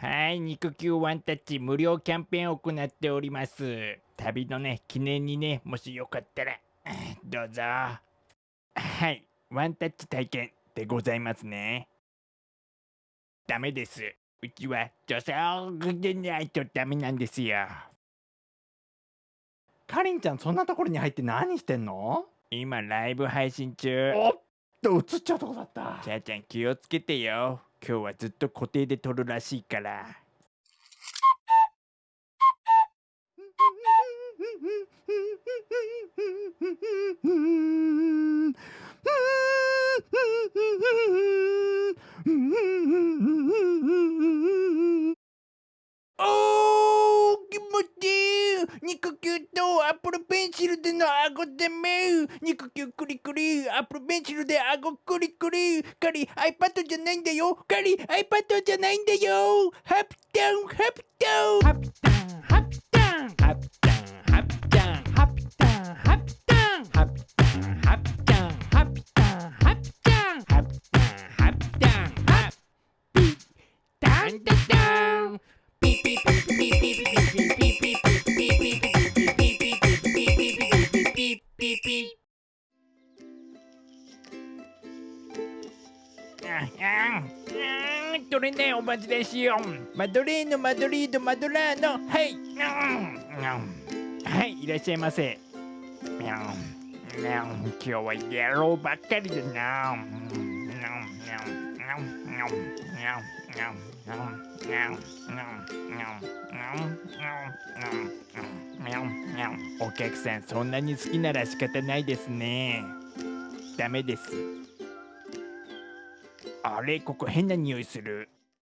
はい、肉球ワンタッチ無料キャンペーンを行っております。旅のね、記念にね、もしよかったら、どうぞ。はい、ワンタッチ体験でございますね。ダメです。うちは女性でないとダメなんですよ。かりんちゃんそんなところに入って何してんの？今ライブ配信中。おっと映っちゃうとこだったちゃーちゃん気をつけてよ。今日はずっと固定で撮るらしいから。おー気持ちシルでの顎でめ肉球クリクリアップルペンシルで顎クリクリカリ iPad じゃないんだよ。カリ iPad じゃないんだよ。ハプタン。ハプタン。ハプタン。ハプタン。ハプタン。ハプタン。ハプタン。ハプタン。ハプタン。ハプタン。ハプタン。ハプタン。ハプタン。ハプタン。ハピタン。タタン。ピピピピピピピピピピピピピ取れないおまじですよマドレーヌマドリードマドラーノはい。はいいらっしゃいませ。今日は野郎ばっかりだなお客さんそんなに好きなら仕方ないですね。ダメです。あれここ変な匂いする。